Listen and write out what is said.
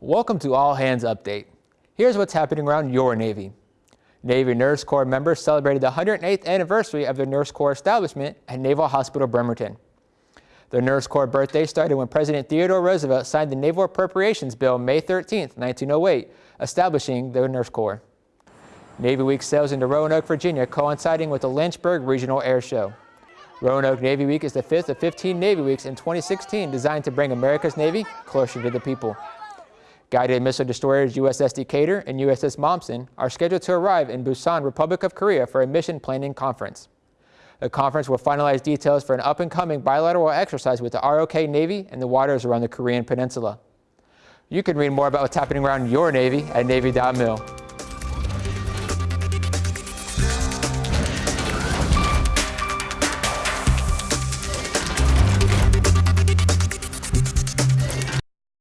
Welcome to All Hands Update. Here's what's happening around your Navy. Navy Nurse Corps members celebrated the 108th anniversary of their Nurse Corps establishment at Naval Hospital Bremerton. The Nurse Corps birthday started when President Theodore Roosevelt signed the Naval Appropriations Bill May 13, 1908, establishing the Nurse Corps. Navy Week sails into Roanoke, Virginia, coinciding with the Lynchburg Regional Air Show. Roanoke Navy Week is the fifth of 15 Navy Weeks in 2016 designed to bring America's Navy closer to the people. Guided missile destroyers USS Decatur and USS Momsen are scheduled to arrive in Busan, Republic of Korea for a mission planning conference. The conference will finalize details for an up-and-coming bilateral exercise with the ROK Navy and the waters around the Korean Peninsula. You can read more about what's happening around your Navy at Navy.mil.